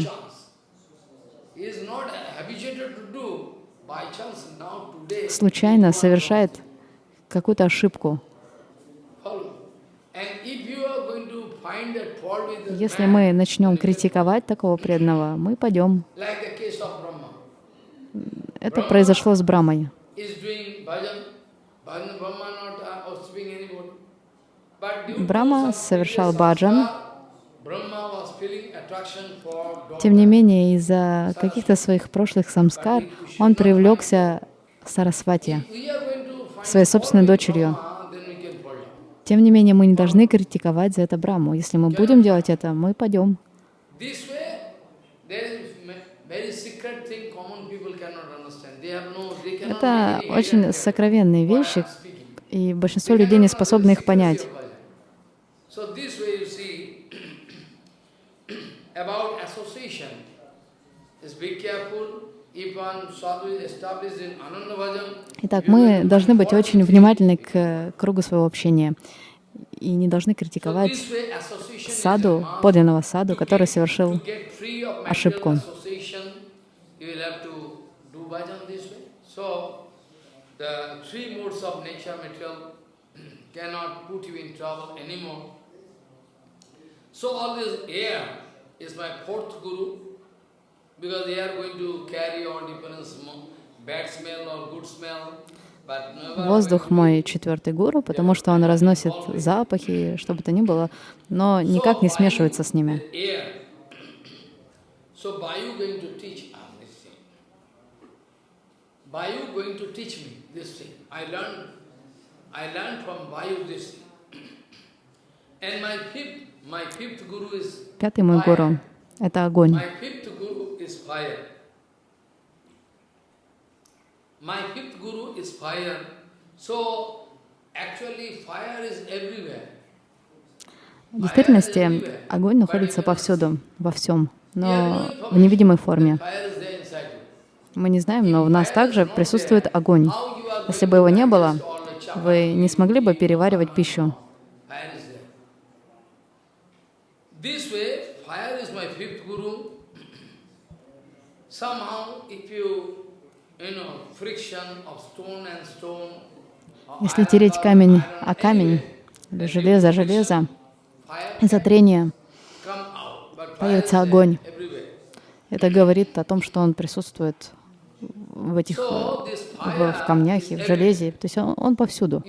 случайно совершает какую-то ошибку. Если мы начнем критиковать такого преданного, мы пойдем. Это произошло с Брамой. Брама совершал баджан. Тем не менее, из-за каких-то своих прошлых самскар он привлекся Сарасвати, своей собственной дочерью. Тем не менее, мы не должны критиковать за это Браму. Если мы будем делать это, мы пойдем. Это очень сокровенные вещи, и большинство людей не способны их понять. Итак, мы должны быть очень внимательны к кругу своего общения и не должны критиковать саду, подлинного саду, который совершил ошибку. So all this air is my fourth guru, because they are going to carry on dependence, bad smell or good smell. Воздух мой четвертый гуру, потому что он разносит запахи, что бы то ни было, но никак не смешивается с ними. Пятый мой гуру — это огонь. My fifth guru is fire. So actually fire is everywhere. В действительности огонь находится повсюду, во всем, но в невидимой форме. Мы не знаем, но в нас также присутствует огонь. Если бы его не было, вы не смогли бы переваривать пищу. Если тереть камень о камень, или железо железо, из-за трения появится огонь. Это говорит о том, что он присутствует в этих в, в камнях и в железе. То есть он, он повсюду.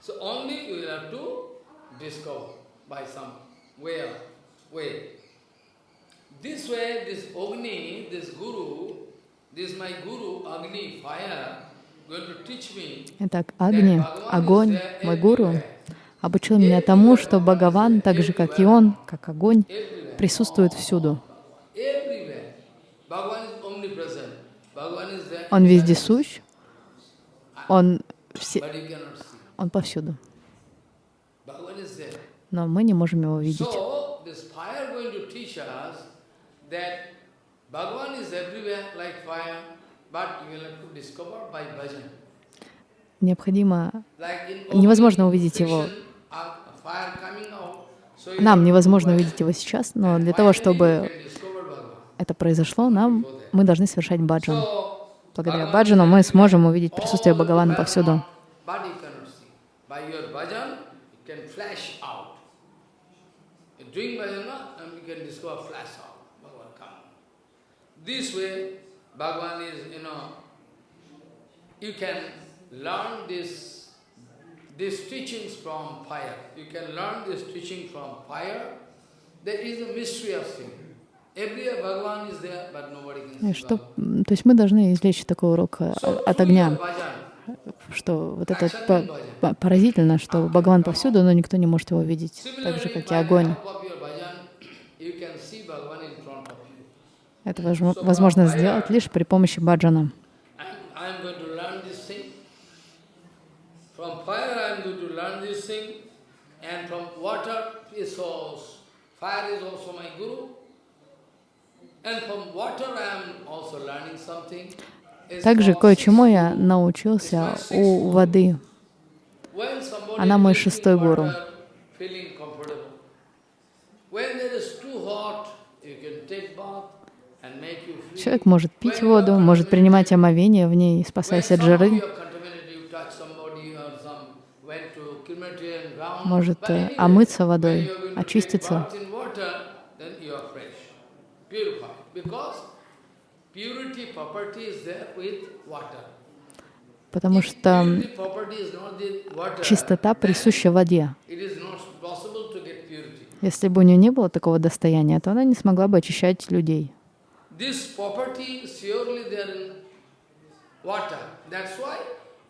So only you will have to discover by some way. way. This way, this Agni, this Guru, this my Guru, Agni, fire, Итак, Агни, огонь, мой гуру, обучил меня тому, что Бхагаван, так же как и он, как огонь, присутствует всюду. Он вездесущ, он, все, он повсюду. Но мы не можем его видеть. Необходимо, невозможно увидеть его. Нам невозможно увидеть его сейчас, но для того, чтобы это произошло, нам мы должны совершать баджан. Благодаря баджану мы сможем увидеть присутствие Бхагавана повсюду. This way, Bhagavan is, you know, you can learn this, these teachings from fire. You can learn this teaching from fire. There is a mystery of sin. Что, то есть мы должны извлечь такой урок э, от огня, что вот это поразительно, что Бхагаван повсюду, но никто не может его видеть, так же, как и огонь. Это возможно сделать лишь при помощи баджана. Также кое-чему я научился у воды. Она мой шестой гуру. water, feeling comfortable. When there is too hot, you can take bath and make you free. Человек может пить воду, может принимать омовение в ней, спасаясь от жары, может э, омыться водой, очиститься. Потому что чистота присуща воде. Если бы у нее не было такого достояния, то она не смогла бы очищать людей. This property surely there in water. That's why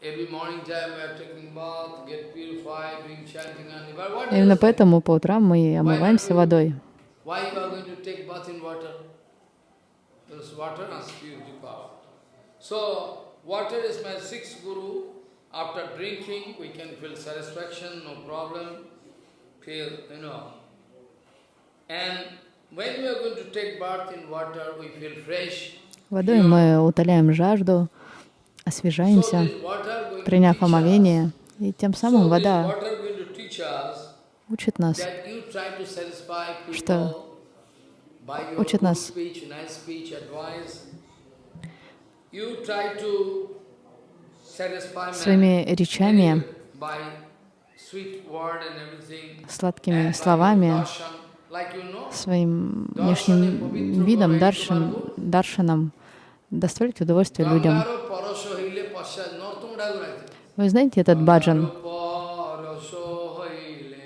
every morning time we are taking bath, get purified, doing chanting and but what Именно поэтому по утрам мы омываемся водой. why you are going to take bath in water? This water has purity power. So water is my sixth guru. After drinking we can feel satisfaction, no problem. Feel you know. And Водой мы утоляем жажду, освежаемся, приняв омовение. И тем самым вода учит нас, Что? Учит нас. своими речами, сладкими словами, your darshan. Like you know, своим внешним видом, даршин, даршином доставлять удовольствие людям. Gangaro paraso hile pasya, Northam Thakur writes. Вы знаете этот баджан? পরশো হইলে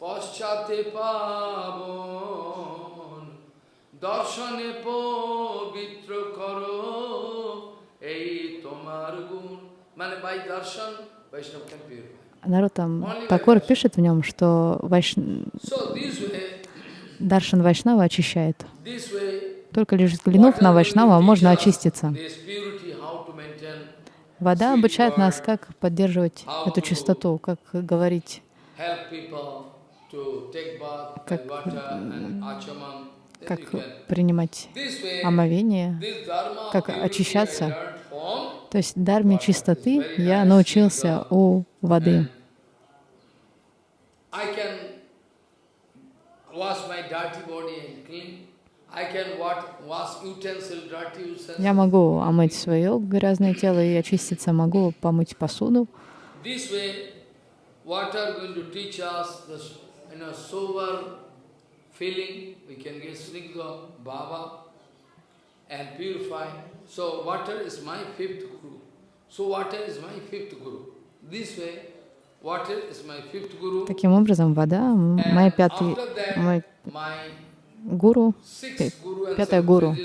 পশ্চাতে পাবন দর্শনে পবিত্র করো এই তোমার গুণ মানে বাই দর্শন বৈষ্ণব can purify. Нарутам Такор пишет в нем, что вайш... Даршан Вайшнава очищает. Только лишь взглянув на Вайшнава, можно очиститься. Вода обучает нас, как поддерживать эту чистоту, как говорить, Как, как принимать омовение. как очищаться. То есть дарме чистоты я научился у воды. Я могу омыть свое грязное тело и очиститься, могу помыть посуду. Water is my fifth guru. So water is my fifth guru. This way, Таким образом, вода м- And моя пятый, мой гуру, пятая гуру.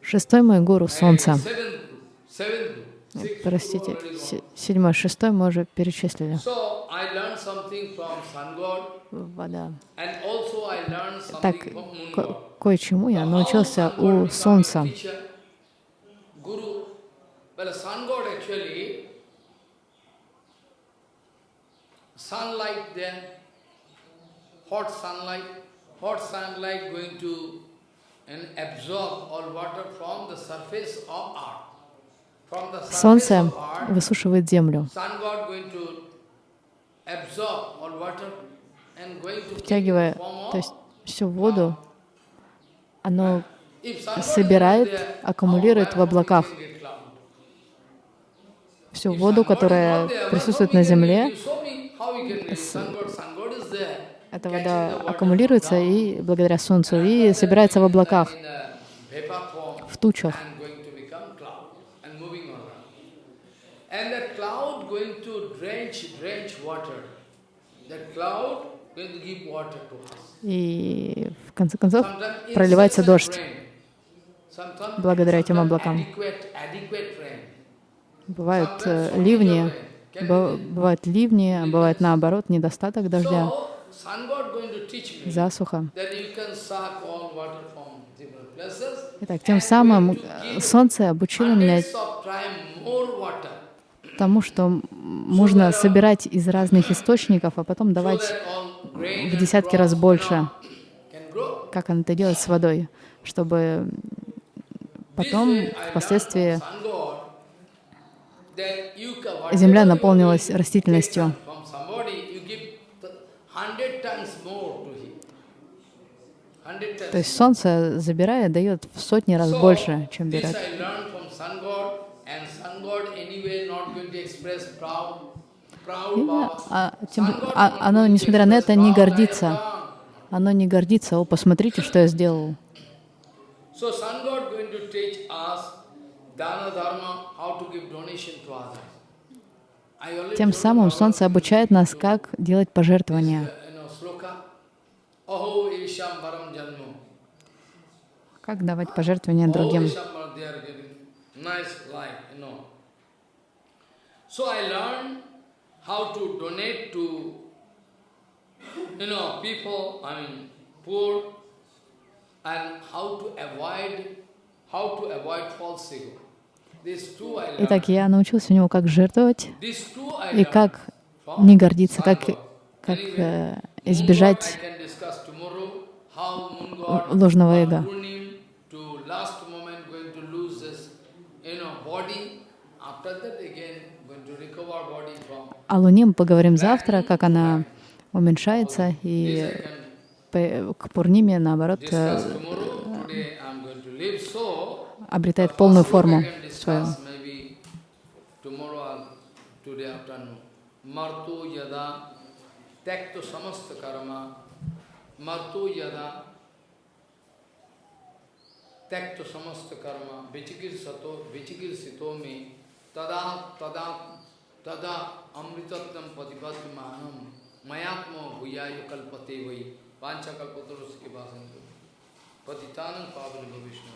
шестой мой гуру — солнце. Простите, седьмой, шестой мы уже перечислили. Вода. Так, ко- кое-чему я научился у солнца. sunlight there, hot sunlight, hot sunlight going to and absorb all water from the surface of earth. Солнце высушивает землю, втягивая, то есть всю воду, оно собирает, аккумулирует в облаках. всю воду, которая присутствует на земле, эта вода аккумулируется и благодаря Солнцу и собирается в облаках, в тучах. and going to become cloud and moving on. And that cloud going to drench, drench water. That cloud going to give water to us. И в конце концов проливается дождь благодаря этим облакам. Бывают э, ливни, бывают ливни, а бывает наоборот недостаток дождя. Засуха. Итак, тем самым э, солнце обучило меня hundreds of time more water, тому, что можно собирать из разных источников, а потом давать в десятки раз больше, как он это делает с водой, чтобы потом, впоследствии, земля наполнилась растительностью. То есть солнце, забирая, дает в сотни раз больше, чем берет. I learned from sun god, and sun god anyway not going to express proud, proud И, Baba. а, тем- а- оно, несмотря на это, не гордится. Оно не гордится, о, посмотрите, что я сделал. Тем самым солнце обучает нас, как делать пожертвования. uh. Как давать пожертвования другим. nice. So I learned how to donate to, you know, people, I mean, poor, and how to avoid, how to avoid false ego. These two I learned. Итак, я научился у него, как жертвовать и как не гордиться, как, как э, избежать ложного эго. Purnim to О Луне мы поговорим завтра, как она уменьшается, и к Пурниме, наоборот, э, обретает полную форму свою. discuss maybe tomorrow or today afternoon. Martu yada tada tada amritattam patipadmanam mayatma bhuyayo kalpate vai pancha kalpataruski vasantu patitanam pavana bhavishnu